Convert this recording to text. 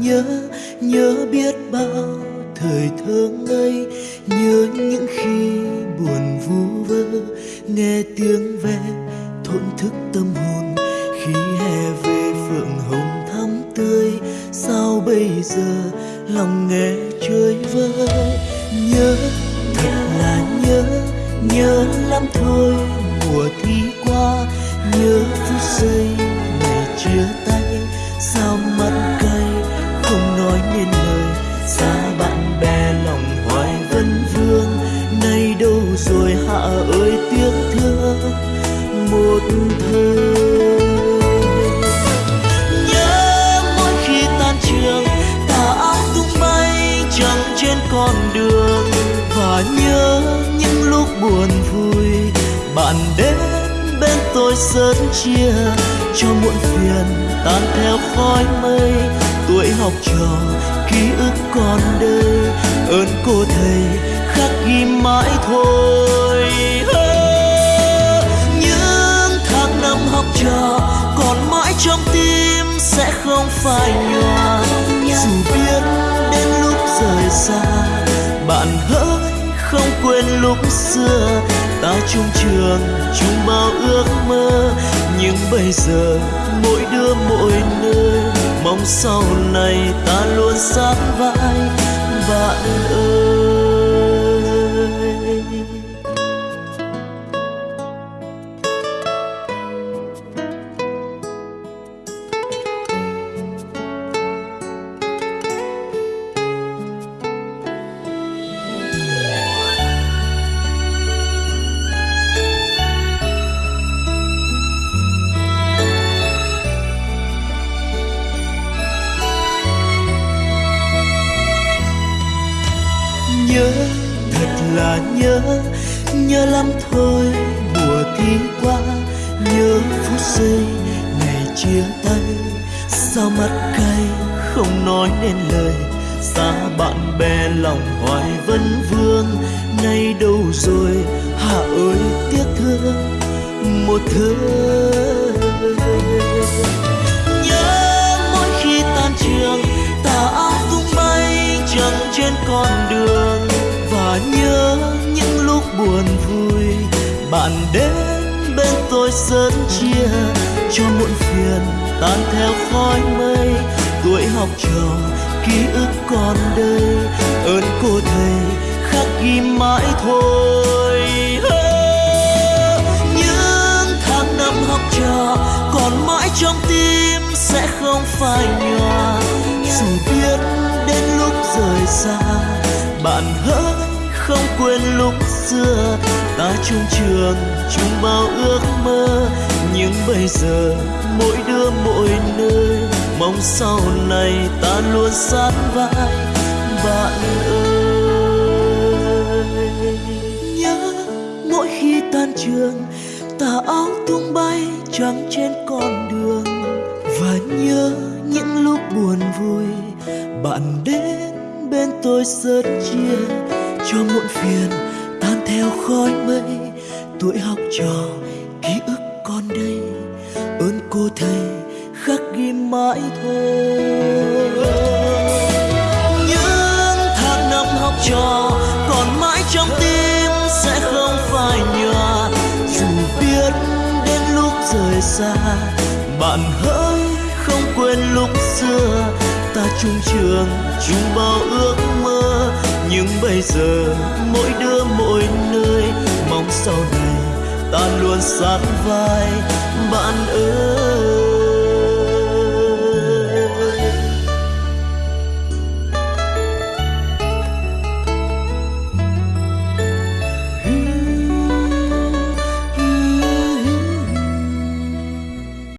nhớ nhớ. Biết bao thời thơ ngây, nhớ những khi buồn vu vơ. Nghe tiếng ve thổn thức tâm hồn, khi hè về phượng hồng thắm tươi. Sao bây giờ lòng nghe chơi vơi? Nhớ, thật là nhớ. Nhớ lắm thôi, mùa thi qua. Nhớ phút giây ngày chia rồi hạ ơi, tiếc thương. Một thời, nhớ mỗi khi tan trường tà áo tung bay chẳng trên con đường. Và nhớ những lúc buồn vui, bạn đến bên tôi sớt chia cho muộn phiền tan theo khói mây. Tuổi học trò, ký ức còn đây ơn cô thầy khắc ghi mãi thôi. Những tháng năm học trò còn mãi trong tim sẽ không phai nhòa. Dù biết đến lúc rời xa, bạn hỡi không quên lúc xưa. Ta chung trường, chung bao ước mơ, nhưng bây giờ mỗi đứa mỗi nơi. Mong sau này ta luôn sát vai nhớ, thật là nhớ. Nhớ lắm thôi, mùa thi qua. Nhớ phút giây, ngày chia tay. Sao mắt cay, không nói nên lời. Xa bạn bè, lòng hoài vấn vương. Nay đâu rồi hạ ơi tiếc thương. Một thương buồn vui. Bạn đến bên tôi sớm chia cho muộn phiền, tan theo khói mây. Tuổi học trò, ký ức còn đây, ơn cô thầy khắc ghi mãi thôi. Những tháng năm học trò còn mãi trong tim sẽ không phai nhòa. Dù biết đến lúc rời xa, bạn hỡi không quên lúc xưa. Ta chung trường, chung bao ước mơ. Nhưng bây giờ, mỗi đứa mỗi nơi. Mong sau này ta luôn sát vai. Bạn ơi. Nhớ, mỗi khi tan trường tà áo tung bay trắng trên con đường. Và nhớ những lúc buồn vui, bạn đến bên tôi sớt chia cho muộn phiền, tan theo khói mây. Tuổi học trò, ký ức còn đây, ơn cô thầy khắc ghi mãi thôi. Những tháng năm học trò, còn mãi trong tim sẽ không phai nhòa. Dù biết đến lúc rời xa, bạn hỡi không quên lúc xưa. Ta chung trường, chung bao ước mơ nhưng bây giờ mỗi đứa, mỗi nơi, mong sau này ta luôn sát vai. Bạn ơi